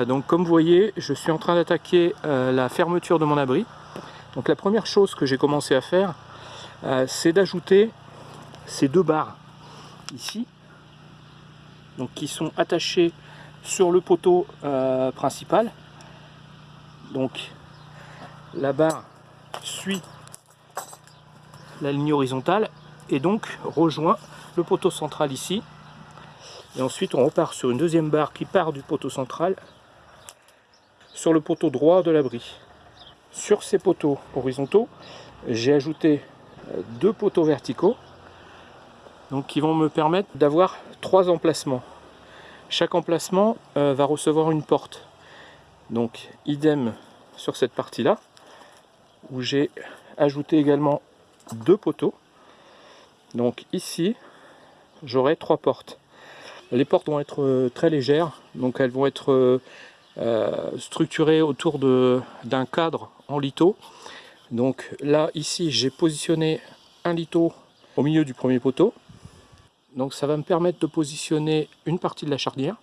Euh, donc comme vous voyez, je suis en train d'attaquer euh, la fermeture de mon abri. Donc la première chose que j'ai commencé à faire, euh, c'est d'ajouter ces deux barres ici, donc qui sont attachées sur le poteau principal. Donc la barre suit la ligne horizontale et donc rejoint le poteau central ici et ensuite, on repart sur une deuxième barre qui part du poteau central sur le poteau droit de l'abri. Sur ces poteaux horizontaux, j'ai ajouté euh, deux poteaux verticaux donc qui vont me permettre d'avoir trois emplacements. Chaque emplacement euh, va recevoir une porte. Donc idem sur cette partie-là, où j'ai ajouté également deux poteaux. Donc ici, j'aurai trois portes. Les portes vont être euh, très légères, donc elles vont être euh, euh, structurées autour d'un cadre en litho. Donc là, ici, j'ai positionné un litho au milieu du premier poteau. Donc ça va me permettre de positionner une partie de la charnière,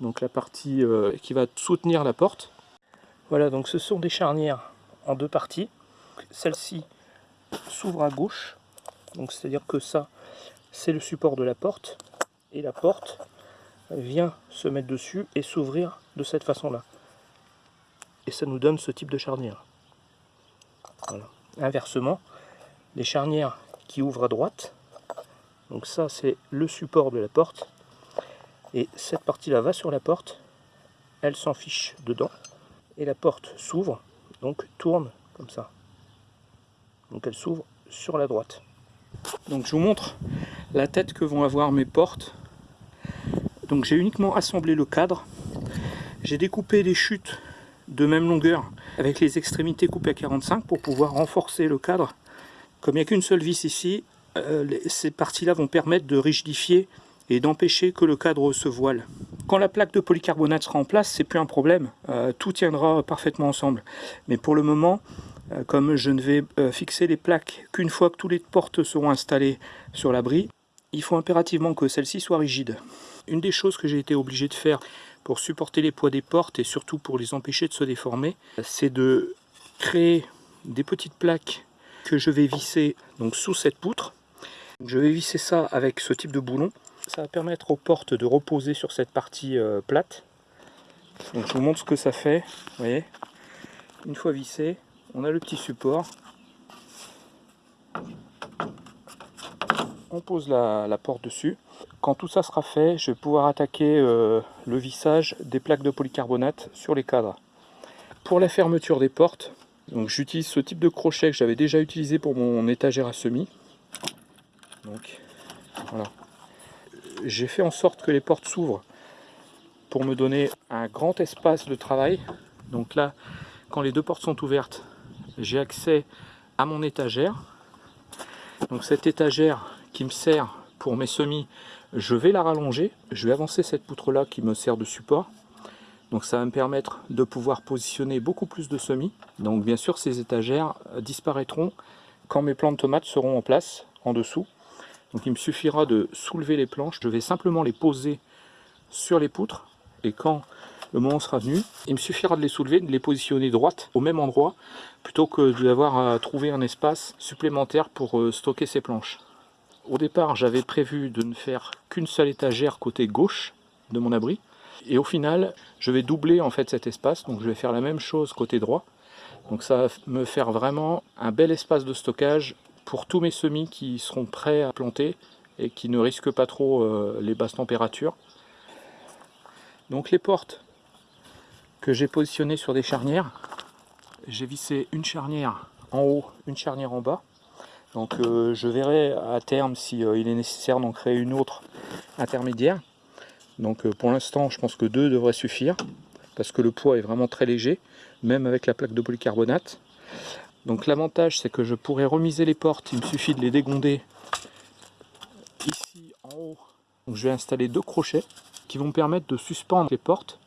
donc la partie qui va soutenir la porte. Voilà, donc ce sont des charnières en deux parties. Celle-ci s'ouvre à gauche, donc c'est-à-dire que ça, c'est le support de la porte et la porte vient se mettre dessus et s'ouvrir de cette façon-là. Et ça nous donne ce type de charnière. Inversement, les charnières qui ouvrent à droite, donc ça c'est le support de la porte, et cette partie-là va sur la porte, elle s'en fiche dedans, et la porte s'ouvre, donc tourne comme ça. Donc elle s'ouvre sur la droite. Donc je vous montre la tête que vont avoir mes portes donc j'ai uniquement assemblé le cadre. J'ai découpé les chutes de même longueur avec les extrémités coupées à 45 pour pouvoir renforcer le cadre. Comme il n'y a qu'une seule vis ici, euh, ces parties-là vont permettre de rigidifier et d'empêcher que le cadre se voile. Quand la plaque de polycarbonate sera en place, c'est plus un problème, euh, tout tiendra parfaitement ensemble. Mais pour le moment, euh, comme je ne vais fixer les plaques qu'une fois que toutes les portes seront installées sur l'abri, il faut impérativement que celle-ci soit rigide. Une des choses que j'ai été obligé de faire pour supporter les poids des portes et surtout pour les empêcher de se déformer, c'est de créer des petites plaques que je vais visser donc sous cette poutre. Je vais visser ça avec ce type de boulon. Ça va permettre aux portes de reposer sur cette partie euh, plate. Je vous montre ce que ça fait. Voyez Une fois vissé, on a le petit support. On pose la porte dessus. Quand tout ça sera fait, je vais pouvoir attaquer euh, le vissage des plaques de polycarbonate sur les cadres. Pour la fermeture des portes, j'utilise ce type de crochet que j'avais déjà utilisé pour mon étagère à semis. Donc voilà. J'ai fait en sorte que les portes s'ouvrent pour me donner un grand espace de travail. Donc là, quand les deux portes sont ouvertes, j'ai accès à mon étagère. Donc cette étagère qui me sert pour mes semis, je vais la rallonger, je vais avancer cette poutre là qui me sert de support. Donc ça va me permettre de pouvoir positionner beaucoup plus de semis. Donc bien sûr ces étagères disparaîtront quand mes plants de tomates seront en place en dessous. Donc il me suffira de soulever les planches, je vais simplement les poser sur les poutres. Et quand le moment sera venu, il me suffira de les soulever, de les positionner droite au même endroit, plutôt que d'avoir à trouver un espace supplémentaire pour euh, stocker ces planches. Au départ, j'avais prévu de ne faire qu'une seule étagère côté gauche de mon abri. Et au final, je vais doubler en fait cet espace. Donc je vais faire la même chose côté droit. Donc ça va me faire vraiment un bel espace de stockage pour tous mes semis qui seront prêts à planter et qui ne risquent pas trop euh, les basses températures. Donc les portes que j'ai positionnées sur des charnières, j'ai vissé une charnière en haut, une charnière en bas. Donc euh, je verrai à terme si euh, est nécessaire d'en créer une autre intermédiaire. Donc euh, pour l'instant je pense que deux devraient suffire parce que le poids est vraiment très léger, même avec la plaque de polycarbonate. Donc l'avantage c'est que je pourrais remiser les portes, il me suffit de les dégonder ici en haut. Donc je vais installer deux crochets qui vont me permettre de suspendre les portes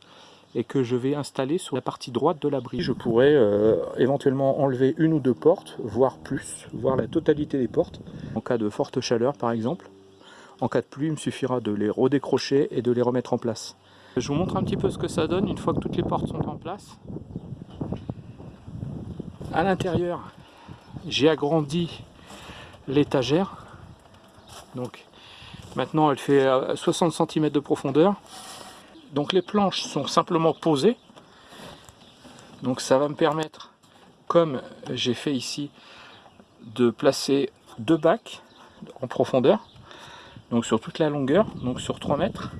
et que je vais installer sur la partie droite de l'abri. Je pourrais euh, éventuellement enlever une ou deux portes, voire plus, voire la totalité des portes, en cas de forte chaleur par exemple. En cas de pluie, il me suffira de les redécrocher et de les remettre en place. Je vous montre un petit peu ce que ça donne une fois que toutes les portes sont en place. À l'intérieur, j'ai agrandi l'étagère. Donc maintenant elle fait 60 cm de profondeur. Donc les planches sont simplement posées. Donc ça va me permettre, comme j'ai fait ici, de placer deux bacs en profondeur. Donc sur toute la longueur, donc sur 3 mètres.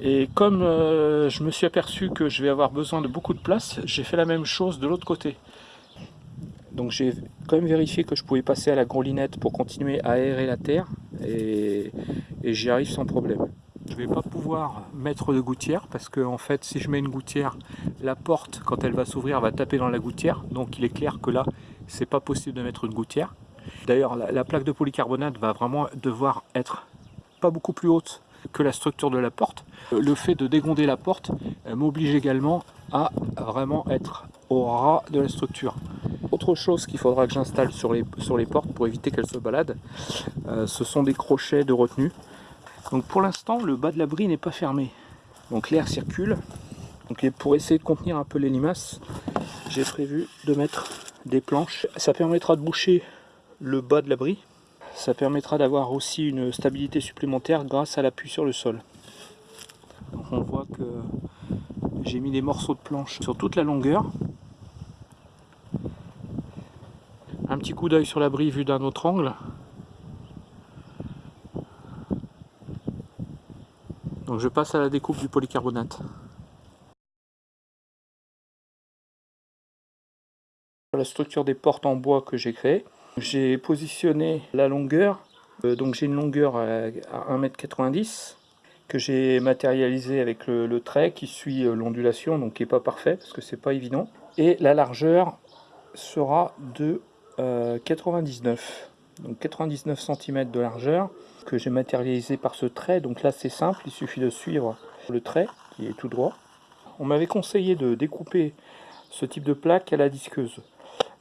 Et comme euh, je me suis aperçu que je vais avoir besoin de beaucoup de place, j'ai fait la même chose de l'autre côté. Donc j'ai quand même vérifié que je pouvais passer à la grelinette pour continuer à aérer la terre et, j'y arrive sans problème. Je ne vais pas pouvoir mettre de gouttière parce que en fait si je mets une gouttière, la porte quand elle va s'ouvrir va taper dans la gouttière. Donc il est clair que là c'est pas possible de mettre une gouttière. D'ailleurs la, la plaque de polycarbonate va vraiment devoir être pas beaucoup plus haute que la structure de la porte. Le fait de dégonder la porte m'oblige également à vraiment être au ras de la structure. Autre chose qu'il faudra que j'installe sur les, sur les portes pour éviter qu'elles se baladent, euh, ce sont des crochets de retenue. Donc pour l'instant, le bas de l'abri n'est pas fermé. Donc l'air circule. Pour essayer de contenir un peu les limaces, j'ai prévu de mettre des planches. Ça permettra de boucher le bas de l'abri. Ça permettra d'avoir aussi une stabilité supplémentaire grâce à l'appui sur le sol. On voit que j'ai mis des morceaux de planches sur toute la longueur. Un petit coup d'œil sur l'abri vu d'un autre angle. Donc je passe à la découpe du polycarbonate. La structure des portes en bois que j'ai créée. J'ai positionné la longueur, euh, donc j'ai une longueur à 1m90 que j'ai matérialisé avec le, trait qui suit euh, l'ondulation, donc qui n'est pas parfait parce que c'est pas évident. Et la largeur sera de 99. Donc 99 cm de largeur que j'ai matérialisé par ce trait. Donc là c'est simple, il suffit de suivre le trait qui est tout droit. On m'avait conseillé de découper ce type de plaque à la disqueuse.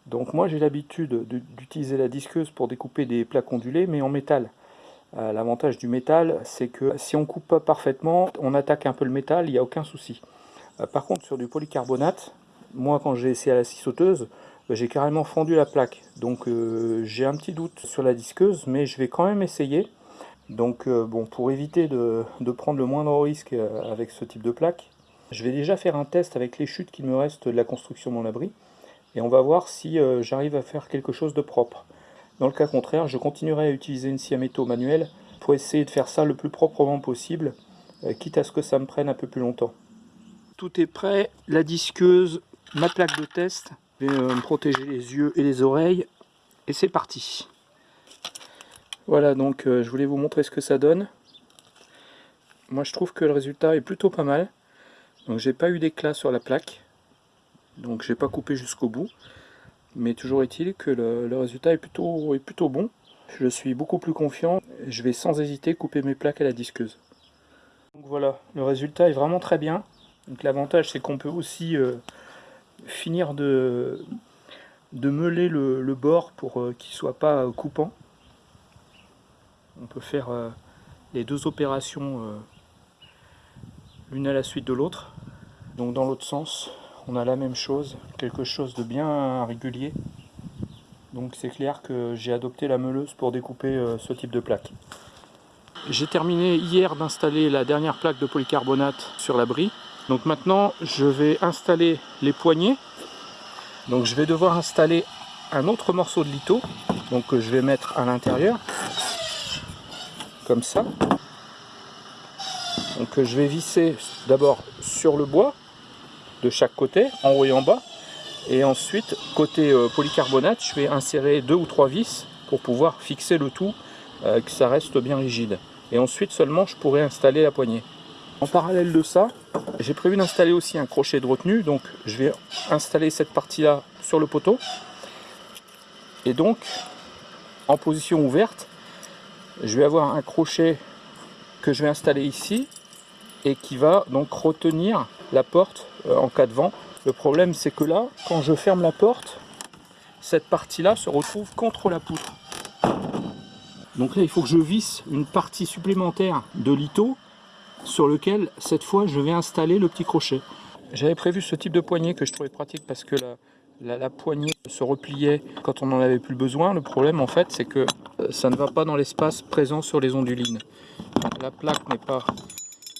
Donc moi j'ai l'habitude d'utiliser la disqueuse pour découper des plaques ondulées mais en métal. Euh, l'avantage du métal c'est que si on coupe pas parfaitement, on attaque un peu le métal, il n'y a aucun souci. Euh, par contre sur du polycarbonate, moi quand j'ai essayé à la scie sauteuse, j'ai carrément fendu la plaque. Donc euh, j'ai un petit doute sur la disqueuse, mais je vais quand même essayer. Donc euh, bon, pour éviter de, prendre le moindre risque euh, avec ce type de plaque, je vais déjà faire un test avec les chutes qu'il me reste de la construction de mon abri. Et on va voir si j'arrive à faire quelque chose de propre. Dans le cas contraire, je continuerai à utiliser une scie à métaux manuelle pour essayer de faire ça le plus proprement possible, quitte à ce que ça me prenne un peu plus longtemps. Tout est prêt, la disqueuse, ma plaque de test. Euh, me protéger les yeux et les oreilles. Et c'est parti. Voilà, donc euh, je voulais vous montrer ce que ça donne. Moi je trouve que le résultat est plutôt pas mal. Donc j'ai pas eu d'éclat sur la plaque. Donc j'ai pas coupé jusqu'au bout. Mais toujours est-il que le, résultat est plutôt, est plutôt bon. Je suis beaucoup plus confiant. Je vais sans hésiter couper mes plaques à la disqueuse. Donc voilà, le résultat est vraiment très bien. Donc l'avantage c'est qu'on peut aussi euh, finir de, de meuler le, bord pour euh, qu'il ne soit pas euh, coupant. On peut faire euh, les deux opérations l'une à la suite de l'autre. Donc dans l'autre sens, on a la même chose, quelque chose de bien régulier. Donc c'est clair que j'ai adopté la meuleuse pour découper ce type de plaque. J'ai terminé hier d'installer la dernière plaque de polycarbonate sur l'abri. Donc maintenant, je vais installer les poignées. Donc je vais devoir installer un autre morceau de litho, donc que je vais mettre à l'intérieur, comme ça. Donc je vais visser d'abord sur le bois, de chaque côté, en haut et en bas. Et ensuite, côté euh, polycarbonate, je vais insérer deux ou trois vis pour pouvoir fixer le tout, euh, que ça reste bien rigide. Et ensuite seulement, je pourrai installer la poignée. En parallèle de ça, j'ai prévu d'installer aussi un crochet de retenue, donc je vais installer cette partie-là sur le poteau. Et donc, en position ouverte, je vais avoir un crochet que je vais installer ici et qui va donc retenir la porte euh, en cas de vent. Le problème c'est que là, quand je ferme la porte, cette partie-là se retrouve contre la poutre. Donc là, il faut que je visse une partie supplémentaire de litho sur lequel cette fois je vais installer le petit crochet. J'avais prévu ce type de poignée que je trouvais pratique parce que la, poignée se repliait quand on n'en avait plus besoin. Le problème en fait c'est que euh, ça ne va pas dans l'espace présent sur les ondulines. La plaque n'est pas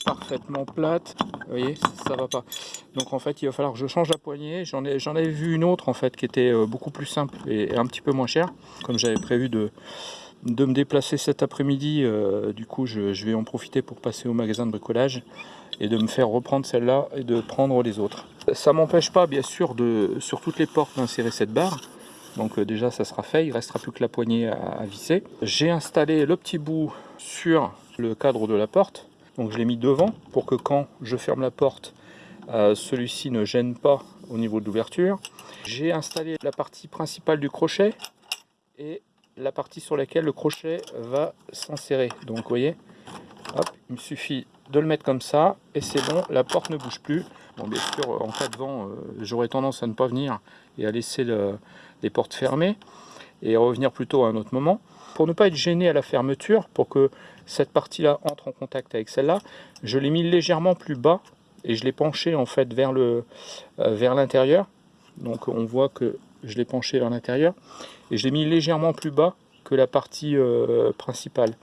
parfaitement plate, vous voyez, ça va pas. Donc en fait il va falloir que je change la poignée. J'en avais vu une autre en fait qui était euh, beaucoup plus simple et un petit peu moins chère, comme j'avais prévu de, de me déplacer cet après-midi. Euh, du coup, je, vais en profiter pour passer au magasin de bricolage et de me faire reprendre celle-là et de prendre les autres. Ça m'empêche pas, bien sûr, de sur toutes les portes d'insérer cette barre. Donc euh, déjà, ça sera fait. Il restera plus que la poignée à, visser. J'ai installé le petit bout sur le cadre de la porte. Donc je l'ai mis devant pour que quand je ferme la porte, euh, celui-ci ne gêne pas au niveau de l'ouverture. J'ai installé la partie principale du crochet et la partie sur laquelle le crochet va s'insérer. Donc vous voyez, il me suffit de le mettre comme ça et c'est bon, la porte ne bouge plus. Bien sûr, en cas de vent, euh, j'aurais tendance à ne pas venir et à laisser les portes fermées et revenir plutôt à un autre moment. Pour ne pas être gêné à la fermeture, pour que cette partie-là entre en contact avec celle-là, je l'ai mis légèrement plus bas et je l'ai penché en fait vers euh, vers l'intérieur. Donc on voit que je l'ai penché vers l'intérieur et je l'ai mis légèrement plus bas que la partie euh, principale.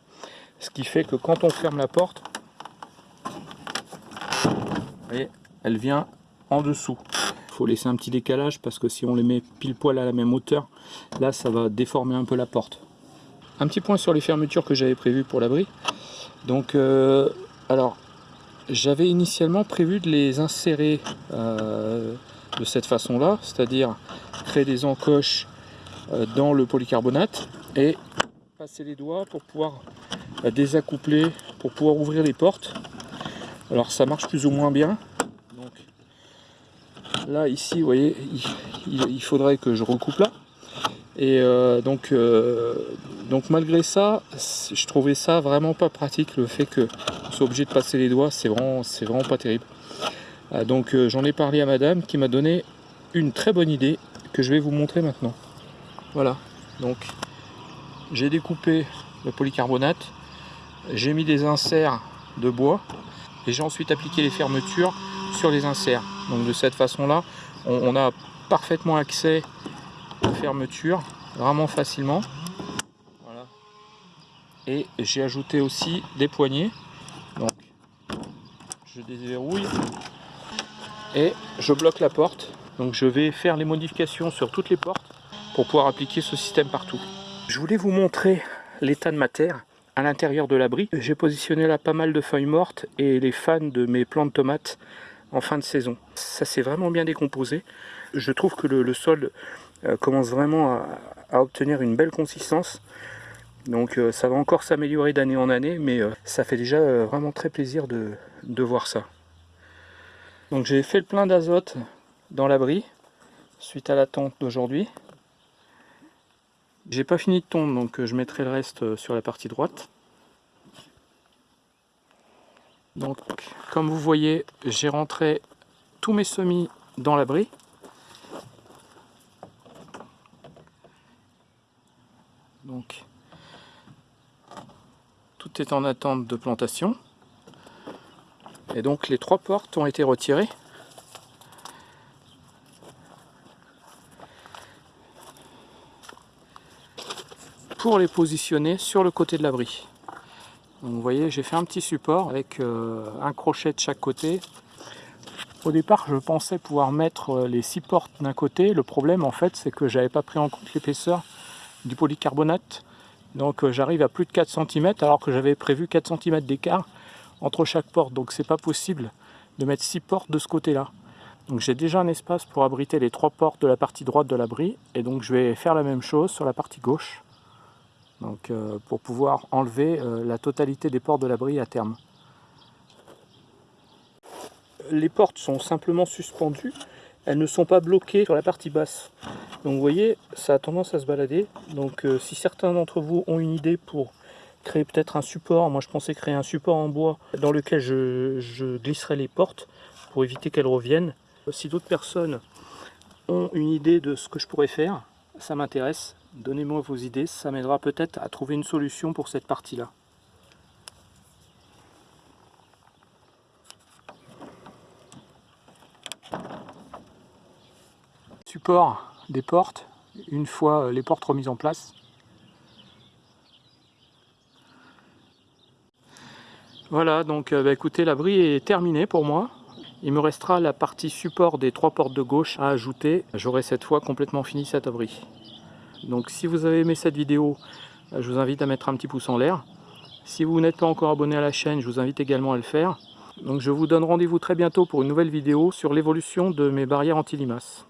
Ce qui fait que quand on ferme la porte, voyez, elle vient en dessous. Il faut laisser un petit décalage parce que si on les met pile poil à la même hauteur, là ça va déformer un peu la porte. Un petit point sur les fermetures que j'avais prévues pour l'abri. Donc, euh, alors, j'avais initialement prévu de les insérer euh, de cette façon-là, c'est-à-dire créer des encoches euh, dans le polycarbonate et passer les doigts pour pouvoir euh, désaccoupler, pour pouvoir ouvrir les portes. Alors ça marche plus ou moins bien. Donc là ici, vous voyez, il, faudrait que je recoupe là. Et euh, donc, donc malgré ça, je trouvais ça vraiment pas pratique le fait que soit obligé de passer les doigts, c'est vraiment, c'est vraiment pas terrible. Donc j'en ai parlé à madame qui m'a donné une très bonne idée que je vais vous montrer maintenant. Voilà, donc j'ai découpé le polycarbonate, j'ai mis des inserts de bois et j'ai ensuite appliqué les fermetures sur les inserts. Donc de cette façon-là, on, a parfaitement accès aux fermetures, vraiment facilement. Voilà. Et j'ai ajouté aussi des poignées. Donc je déverrouille et je bloque la porte. Donc je vais faire les modifications sur toutes les portes pour pouvoir appliquer ce système partout. Je voulais vous montrer l'état de ma terre à l'intérieur de l'abri. J'ai positionné là pas mal de feuilles mortes et les fans de mes plantes de tomates en fin de saison. Ça s'est vraiment bien décomposé. Je trouve que le, sol euh, commence vraiment à, obtenir une belle consistance. Donc euh, ça va encore s'améliorer d'année en année, mais euh, ça fait déjà vraiment très plaisir de voir ça. Donc j'ai fait le plein d'azote dans l'abri suite à la tente d'aujourd'hui. J'ai pas fini de tondre, donc euh, je mettrai le reste euh, sur la partie droite. Donc, comme vous voyez, j'ai rentré tous mes semis dans l'abri. Donc, tout est en attente de plantation. Et donc, les trois portes ont été retirées. pour les positionner sur le côté de l'abri. Vous voyez, j'ai fait un petit support avec euh, un crochet de chaque côté. Au départ, je pensais pouvoir mettre euh, les six portes d'un côté. Le problème, en fait, c'est que j'avais pas pris en compte l'épaisseur du polycarbonate. Donc euh, j'arrive à plus de 4 cm alors que j'avais prévu 4 cm d'écart entre chaque porte. Donc c'est pas possible de mettre six portes de ce côté-là. Donc j'ai déjà un espace pour abriter les trois portes de la partie droite de l'abri. Et donc je vais faire la même chose sur la partie gauche donc, euh, pour pouvoir enlever euh, la totalité des portes de l'abri à terme. Les portes sont simplement suspendues, elles ne sont pas bloquées sur la partie basse. Donc vous voyez, ça a tendance à se balader. Donc euh, si certains d'entre vous ont une idée pour créer peut-être un support. Moi, je pensais créer un support en bois dans lequel je, glisserais les portes pour éviter qu'elles reviennent. Si d'autres personnes ont une idée de ce que je pourrais faire, ça m'intéresse. Donnez-moi vos idées, ça m'aidera peut-être à trouver une solution pour cette partie-là. Support des portes, une fois euh, les portes remises en place, Voilà, donc euh, bah, écoutez, l'abri est terminé pour moi. Il me restera la partie support des trois portes de gauche à ajouter. J'aurai cette fois complètement fini cet abri. Donc si vous avez aimé cette vidéo, euh, je vous invite à mettre un petit pouce en l'air. Si vous n'êtes pas encore abonné à la chaîne, je vous invite également à le faire. Donc je vous donne rendez-vous très bientôt pour une nouvelle vidéo sur l'évolution de mes barrières anti-limaces.